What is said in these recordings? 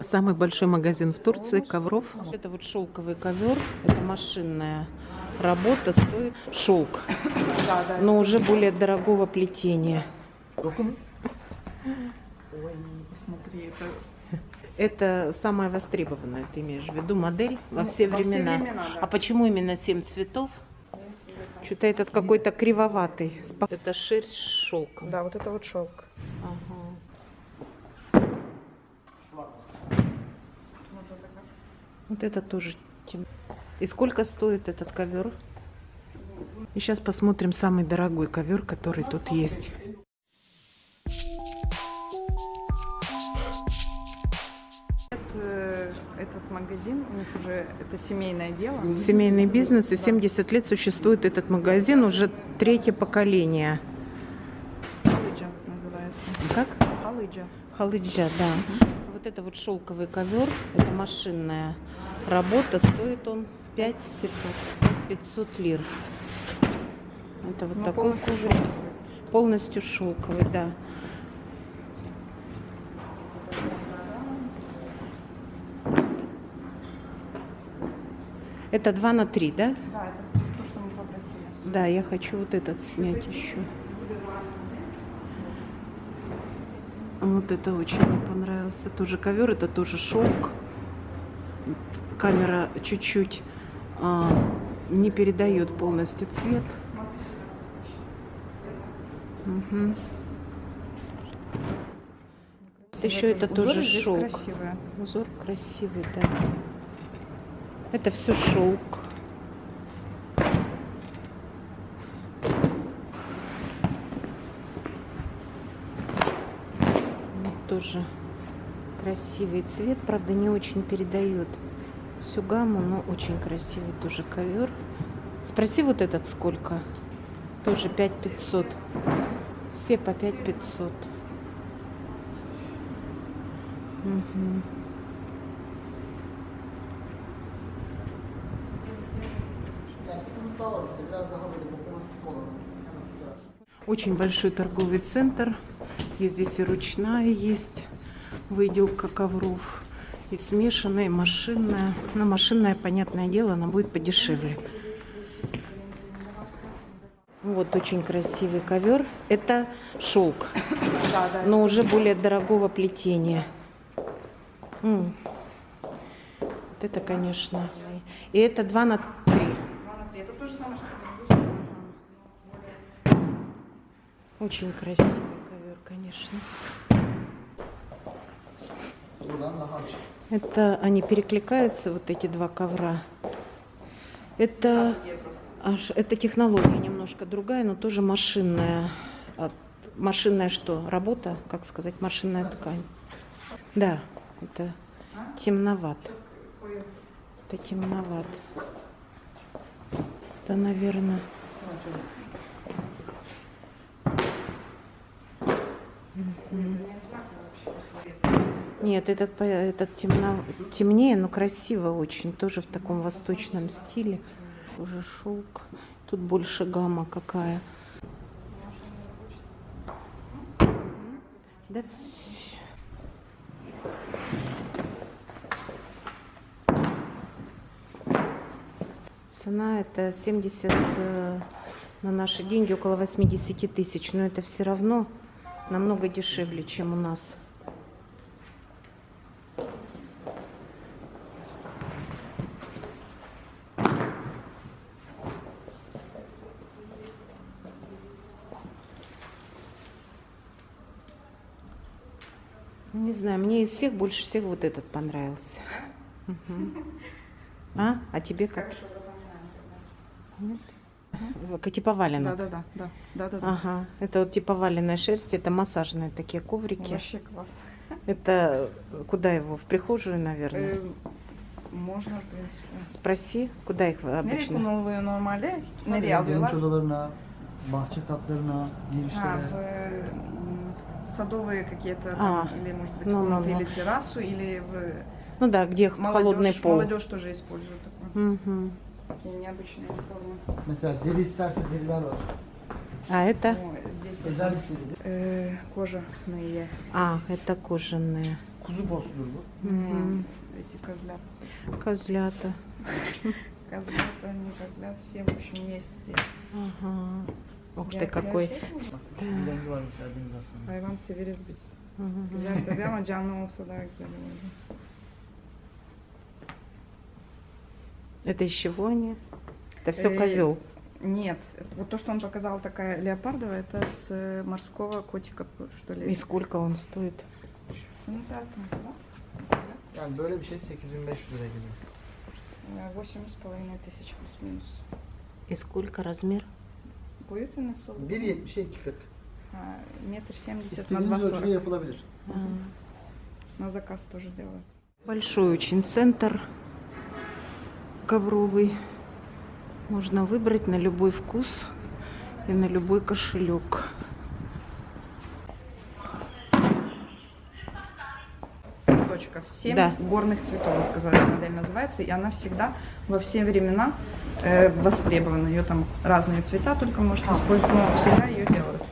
Самый большой магазин в Турции ковров. Это вот шелковый ковер. Это машинная работа. Стоит шелк. Но уже более дорогого плетения. Ой, посмотри, это Это самая востребованная, ты имеешь в виду, модель во все Ну, во все времена. времена, да. А почему именно семь цветов? Что-то этот какой-то кривоватый. Это шерсть с шелком. Да, вот это вот шелк. Ага. Вот это тоже тем- И сколько стоит этот ковер? И сейчас посмотрим самый дорогой ковер, который тут есть. Это, этот магазин, у них уже это семейное дело. Семейный бизнес, и 70 лет существует этот магазин, уже третье поколение. Халыджа называется. Как? Халыджа. Халыджа, да. Вот это вот шелковый ковер, это машинная работа, стоит он 5 500 лир. Это вот Ну, такой полностью шелковый. Полностью шелковый, да. Это 2 на 3, да? Да, это то, что мы попросили. Да, я хочу вот этот снять еще. Вот это очень мне понравился. Тоже ковер, это тоже шелк. Камера чуть-чуть а, не передает полностью цвет. Мгм. Еще это Узоры тоже шелк. красивые. Узор красивый, да. Это все шелк. Вот тоже красивый цвет, правда, не очень передает всю гамму, но очень красивый тоже ковер. Спроси вот этот сколько? Тоже 5500. Все по 5500. Мгм. Очень большой торговый центр. И здесь и ручная есть выделка ковров, и смешанная, и машинная. Но машинная, понятное дело, она будет подешевле. Вот очень красивый ковер. Это шелк, но уже более дорогого плетения. Вот это, конечно. И это 2 на 3. Это то же самое, что Очень красивый ковер, конечно. Это они перекликаются, вот эти два ковра. Это, аж, это технология немножко другая, но тоже машинная. От- машинная что? Работа, как сказать, машинная ткань. Да, это темноват. Это темноват. Это, наверное... Нет, этот, этот темно, темнее, но красиво очень. Тоже в таком восточном стиле. Уже шелк. Тут больше гамма какая. Да вс- Цена это 70 э, на наши деньги, около 80 тысяч. Но это все равно намного дешевле, чем у нас. Не знаю, мне из всех больше всех вот этот понравился. А? А тебе как? Нет? Как типа Да, валенок. да, да, да, да, да, да. Ага, это вот типа валенная шерсть, это массажные такие коврики. Вообще класс. Это куда его? В прихожую, наверное. Э, Можно, в принципе. Спроси, куда их Nereye обычно? kullanılıyor normalde? Nereye alıyorlar? Genç odalarına, bahçe katlarına, А, girişlere. садовые какие-то А, или, может быть, ну, ну, ну. или террасу, или в Ну да, где холодный молодежь, пол. молодежь тоже использует такое. Мгм. Такие необычные формы. Mesela deri isterse deriler var. А это? Здесь Özel bir seri. э, кожаные. А, это кожаные. Kuzu postudur bu. Мгм. Эти козлят. Козлята. Козлята, не козлят, все, в общем, есть здесь. Ага. Ух ты, какой. gerçek mi? Bak şu bir rengi var mesela deniz aslında. Hayvan severiz biz. Мгм. Güzel tabii ama canlı olsa daha güzel olurdu. Это из чего они? Это все Э, козел. Нет, вот то, что он показал, такая леопардовая, это с э, морского котика, что ли. И сколько он стоит? Ну так. Yani böyle bir şey 8500 liraya geliyor. Э, Восемь с половиной тысяч плюс-минус. И сколько размер? Будет у нас 1.70'e 2.40. а, метр семьдесят на два İstediğiniz ölçüde сорок. yapılabilir. На заказ тоже делают. Большой очень центр ковровый. Можно выбрать на любой вкус и на любой кошелек. Цветочков. Семь Да. горных цветов, вы сказали, модель называется. И она всегда во все времена э, востребована. Ее там разные цвета, только может использовать, но всегда ее делают.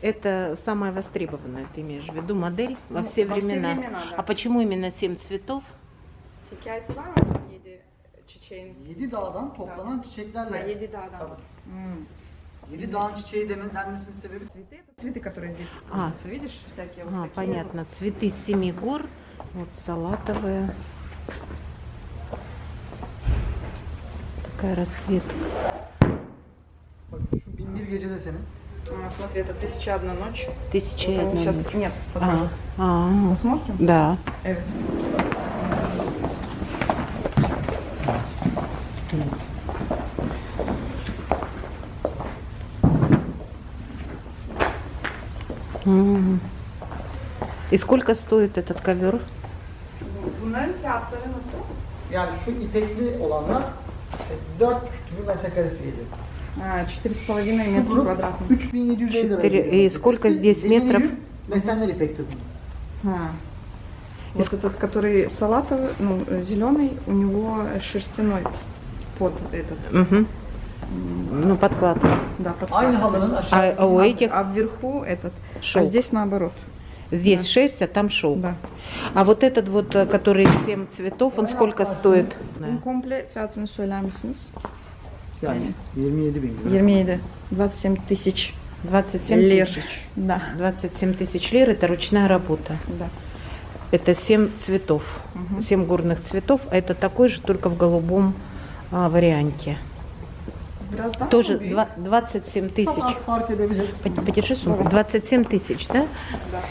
Это самая востребованная, ты имеешь в виду, модель во Ну, все во все времена. времена, да. А почему именно 7 цветов? Hikayesi Yedi çiçeğin. 7 dağdan toplanan çiçeklerle. Ha, yedi dağdan. Tabii. М. 7 dağın çiçeği demen denmesinin sebebi Цветы, это цветы, которые здесь А. Видишь, всякие вот А, такие понятно. Цветы семи гор. Вот салатовая. Такая расцветка. А, смотри, это тысяча одна ночь. Тысяча и Вот одна сейчас... ночь. Нет, А, покажу. а, Посмотрим? да. Э, И сколько стоит этот ковер? Bunların fiyatları nasıl? Yani şu ipekli olanlar işte 4,5 gibi metrekaresi geliyor. А, Четыре с половиной Şu метра квадратных. 3750 lira. Четыре- geliyor. и сколько здесь метров? Mesenler ipektir. А. Вот этот, который салатовый, ну, зеленый, у него шерстяной под этот. М, Ну, подклад. Да, под Aynı halının А, а у этих А вверху этот. А шелк. здесь наоборот. Здесь да. шерсть, а там шелк. Да. А вот этот вот, э, который 7 цветов, он сколько стоит? Bunun komple fiyatını söyler misiniz? yani 27 bin lira. 27. 27 тысяч 27 лир. тысяч. Да, 27 тысяч лир – это ручная работа. да. Это 7 цветов, Мгм. 7 горных цветов, а это такой же, только в голубом а, варианте. Тоже mı büyük? два- 27 Çok тысяч. Подержи сумку. 27 тысяч, да? Да.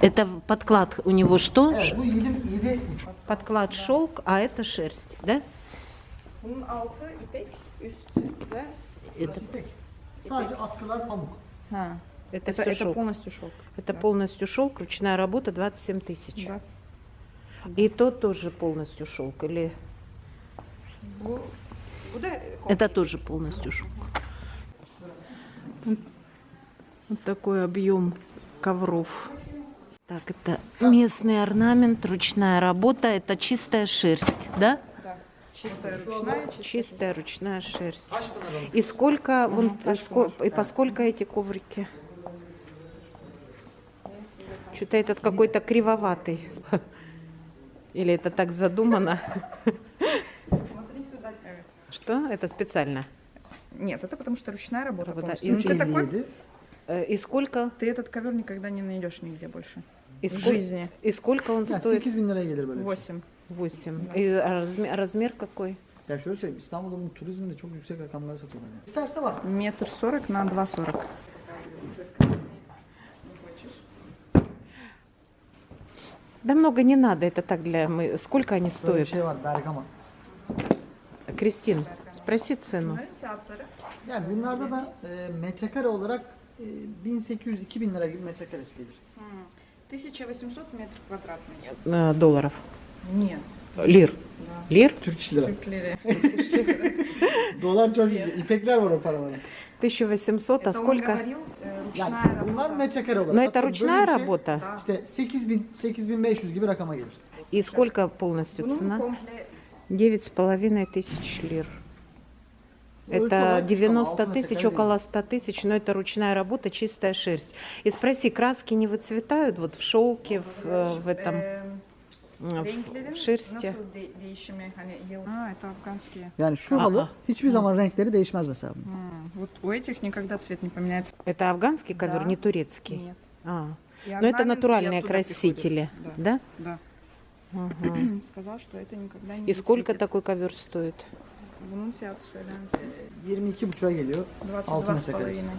Это подклад у него что? Evet bu 7, 7 buçuk. Подклад шелк, а это шерсть, да? Üstü de Это, это, Это, все это полностью шелк. Это да. полностью шелк, ручная работа 27 тысяч. Да. И то тоже полностью шелк, или это тоже полностью шелк. Вот такой объем ковров. Так, это местный орнамент, ручная работа, это чистая шерсть, да? да. чистая ручная, чистая. Чистая ручная шерсть. И сколько, вон, Мгм, кашка ско- наша. и по сколько эти коврики? Что-то этот какой-то кривоватый. Или это так задумано? Что? Это специально? Нет, это потому что ручная работа. Работа. И Ну, ты такой, 57. Э, И сколько? ты этот ковер никогда не найдешь нигде больше. И в сколько, жизни. и сколько он Yani стоит? 8 bin liraya gelir böyle. bir şey. Восемь. Восемь. Да. И размер, размер какой? Ya şöyle söyleyeyim İstanbul'da bu turizmde çok yüksek rakamlara satıyorlar. Yani. İsterse var. Метр сорок на два сорок. Да много не надо, это так для... Мы... Сколько они стоят? şey var Bergama. Кристин, спроси цену. Yani bunlarda da e, metrekare olarak e, 1800-2000 lira gibi metrekaresi gelir. 1800 метров квадратный. Э, Долларов. Нет. Лир. Да. Лир? Türk iş lira. Türk lirı. Dolar çok güzel. İpekler var o paralara. 1800, а Это он сколько? говорил, э, ручная Yani bunlar работа. metrekare olarak. Но это Atıyorum ручная работа. Да. İşte 8000 8500 gibi rakama gelir. И сколько полностью Bunun цена? komple Девять с половиной тысяч лир. Это olarak 90 altı тысяч, около 100 тысяч, но это ручная работа, чистая шерсть. И спроси, краски не выцветают вот в шелке, в, э, в этом, э, в- в шерсти? Ha, это афганские. Yani şu halı hiçbir zaman renkleri değişmez mesela. Вот у этих никогда цвет не поменяется. Это афганский ковер, Да. не турецкий? Нет. А, но это орнаменты натуральные красители, да? Да. Ага. да. Сказал, что это никогда не И сколько выцветит. такой ковер стоит? Bunun fiyatı söyler misiniz? 22,5'a geliyor. 22 с метров половиной.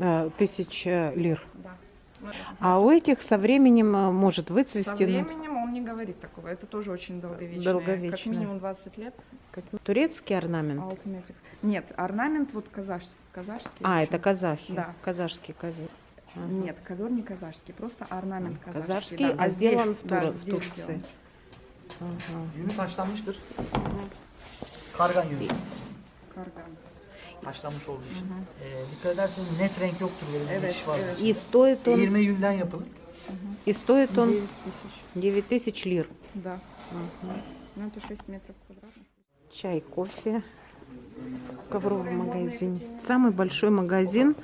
А, Тысяча лир. Да. А у этих со временем а, может Со выцвести ну, временем он не говорит такого. Это тоже очень долговечное. Как Долговечное. минимум 20 лет. как турецкий орнамент. Алтыметрик. Нет, орнамент вот казахский. казахский А, очень. это казахи, Да. казахский ковер. Ага. Нет, ковер не казахский, просто орнамент казахский. Казахский, да, а здесь, сделан в да, Тур- в здесь Турции. сделан. Ага. Yünü taşlanmıştır. Kargan yünü. Карган. Taşlanmış olduğu için. Ee, dikkat edersen net renk yoktur böyle bir Evet, var. evet. И стоит он, Eğirme yünden yapılır. и стоит он 9 тысяч. 9 тысяч лир. Да. Ну, это 6 метров квадратных. Чай, кофе, ковровый магазин. Самый большой магазин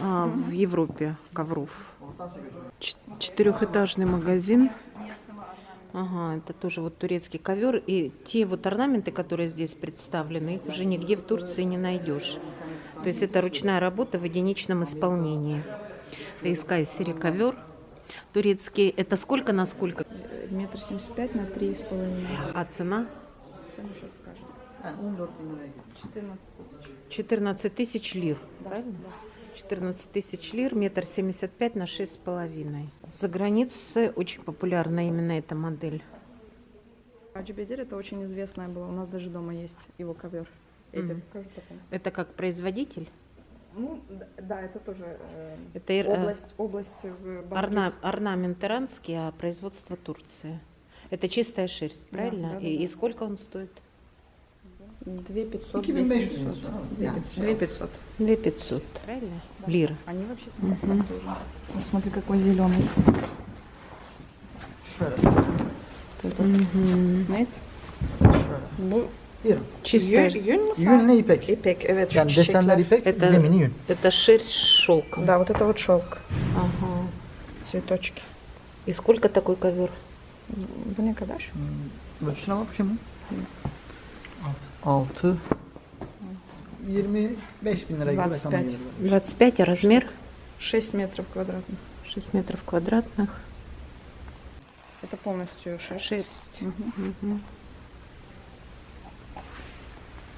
а, в Европе ковров. Четырехэтажный магазин. Ага, это тоже вот турецкий ковер. И те вот орнаменты, которые здесь представлены, их уже нигде в Турции не найдешь. То есть это ручная работа в единичном исполнении. Это из Кайсери ковер. Турецкий. Это сколько на сколько? Метр семьдесят пять на три с половиной. А цена? Цену сейчас скажем. Yani 14 bin liraya geliyor. 14 14 тысяч. тысяч лир. Да, Правильно? да. 14 тысяч лир, метр семьдесят пять на шесть с половиной. За границей очень популярна именно эта модель. Хаджи Бедер это очень известная была. У нас даже дома есть его ковер. Я тебе Мгм. покажу потом. Это как производитель? Ну, да, это тоже э, Это э, область, область в орна- орнамент иранский, а производство Турция. Это чистая шерсть, правильно? да, да, и, да. и сколько он стоит? 2500. 2500 2700. lirası. Yani şey 2500. 2500, правильно? Лир. Они вообще тоже. Ну, смотри, какой зеленый. şöyle. Нет? Bu. Чистая. yün, yün mü sen? Yünle ipek. İpek, evet. şu Yani desenler çiçekler. ipek, Это, zemini yün. это шерсть с шелком. Да, вот это вот шелк, Ага. цветочки. И сколько такой ковер? Ne kadar? Hmm, Ölçüne bak şimdi. 6. 25 bin lira gibi 25. rakama geliyor. 25, а размер? 6 метров квадратных. 6 метров квадратных. Это полностью шерсть. Шерсть. Мгм. Мгм.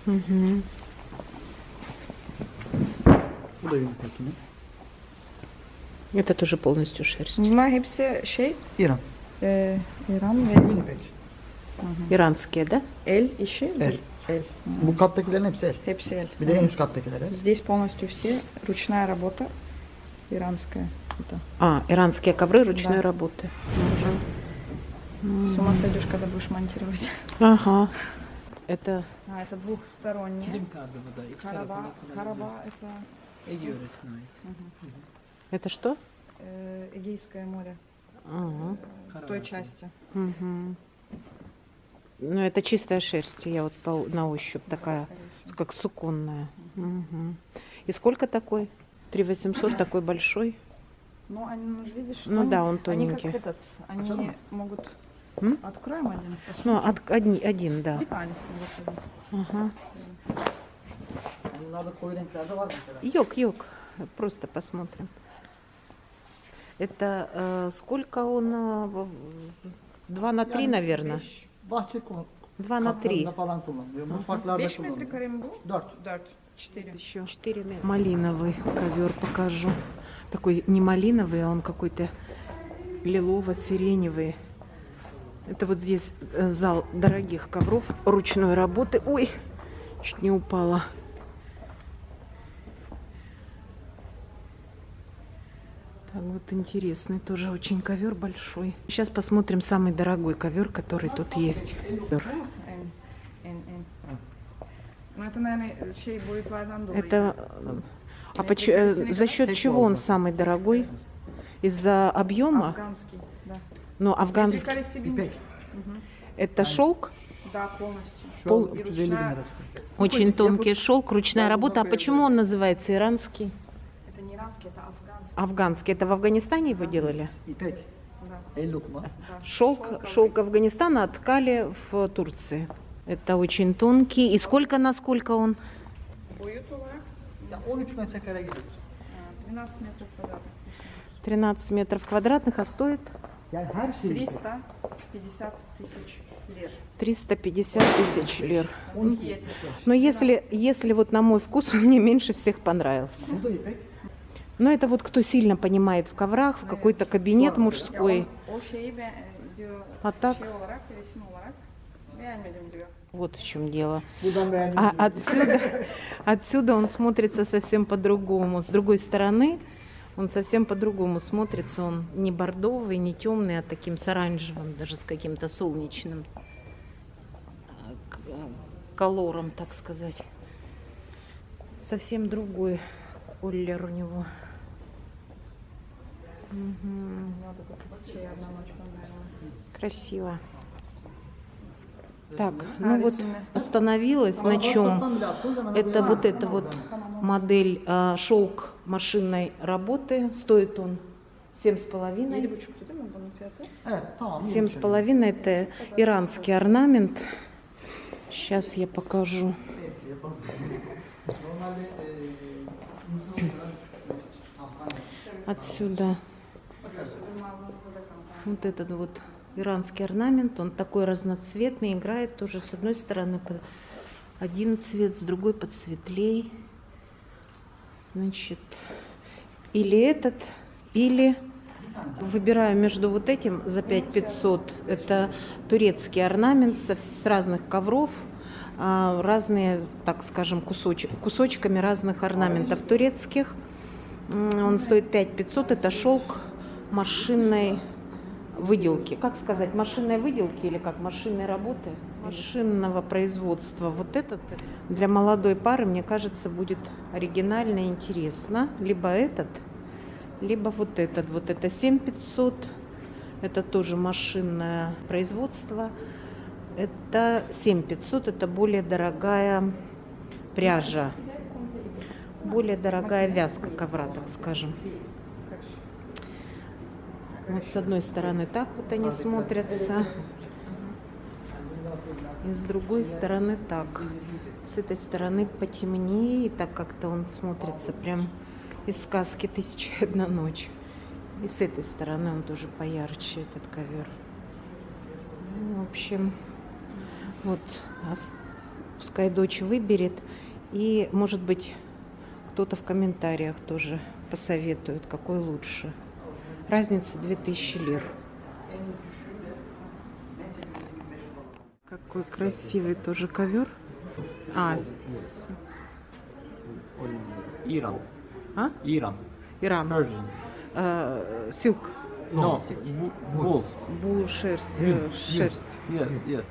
Мгм. Bu da yün. Это тоже полностью шерсть. Bunlar hepsi şey, İran. e, İran ve да? el işi. El. El. Bu kattakilerin hepsi el. Hepsi el. Bir de en üst kattakiler el. Здесь полностью все ручная работа иранская. Это. А, иранские ковры ручной Да. работы. С ума сойдешь, когда будешь монтировать. Ага. Это А, это двухсторонний. Караба kullanılıyor. это это что? э, Эгейское море. Ага. э, В той части. Мгм. Ну, это чистая шерсть. Я вот по- на ощупь такая, как суконная. Мгм. И сколько такой? 3 800, такой большой. Ну, они, ну, видишь, Ну они- да, он Они тоненький. как этот, они могут... М? Откроем один? Ну, посмотрим. от- один, один, да. Ага. Йок. Просто посмотрим. Это э, сколько он? э, Два на три, наверное. Bahçe kullan. Два на три. falan kullanılıyor. Mutfaklarda 5 kullanılıyor. metrekare mi bu? 4. 4. 4. Еще 4 метра. Малиновый ковер покажу. Такой не малиновый, а он какой-то лилово-сиреневый. Это вот здесь э, зал дорогих ковров ручной работы. Ой, чуть не упала. Вот интересный тоже очень ковер большой. Сейчас посмотрим самый дорогой ковер, который тут есть. Ну, это, а поч- э, за счет чего он самый дорогой? Из-за объема? Афганский, да. Ну, афганский. Metrekare 2000. İpek. Это шелк? Да, полностью. Şu Pol- an 350 bin lira tutuyor. Очень тонкий шелк, ручная работа. А почему он называется иранский? Не иранский, это афганский. Афганский. Это в Афганистане его делали? Да. Шелк, шелк Афганистана ткали в Турции. Это очень тонкий. И сколько на сколько он? Boyut olarak Ya 13 metrekare gidiyor. э, 12 метров квадратных. 13 метров квадратных, а стоит Yani her şey 350 тысяч лир. 350 тысяч лир. 12 70. Но если, если вот на мой вкус, он мне меньше всех понравился. Но это вот кто сильно понимает в коврах, в какой-то кабинет мужской. diyor А так, вот в чем дело. А отсюда, отсюда он смотрится совсем по-другому. С другой стороны, он совсем по-другому смотрится. Он не бордовый, не темный, а таким с оранжевым, даже с каким-то солнечным к- а, колором, так сказать. Совсем другой колер у него. Мгм. Мне вот эта тысяча и одна ночь понравилась. Красиво. Так, ну вот остановилась на чем? Это вот это вот модель а, шелк машинной работы. Стоит он семь с половиной. iyi Семь с половиной это иранский орнамент. Сейчас я покажу. Neyse, вот этот вот иранский орнамент. Он такой разноцветный, играет тоже с одной стороны под один цвет, с другой подсветлей. Значит, или этот, или выбираю между вот этим за 5500. Это турецкий орнамент со- с разных ковров, а, разные, так скажем, кусоч- кусочками разных орнаментов турецких. Он стоит 5500. Это шелк машинной выделки. Как сказать, машинной выделки или как машинной работы? Машинного производства. Вот этот для молодой пары, мне кажется, будет оригинально и интересно. Либо этот, либо вот этот. Вот это 7500. Это тоже машинное производство. Это 7500. Это более дорогая пряжа. Более дорогая вязка ковра, так скажем. Вот с одной стороны так вот они смотрятся, и с другой стороны так. С этой стороны потемнее, и так как-то он смотрится прям из сказки «Тысяча и одна ночь». И с этой стороны он тоже поярче, этот ковер. Ну, в общем, вот, а пускай дочь выберет. И, может быть, кто-то в комментариях тоже посоветует, какой лучше. Разница 2000 лир. Какой красивый тоже ковер. А, Iran. а? Iran. Иран. Persian. Э, силк. No. Wool. Э, шерсть. Yes, yes.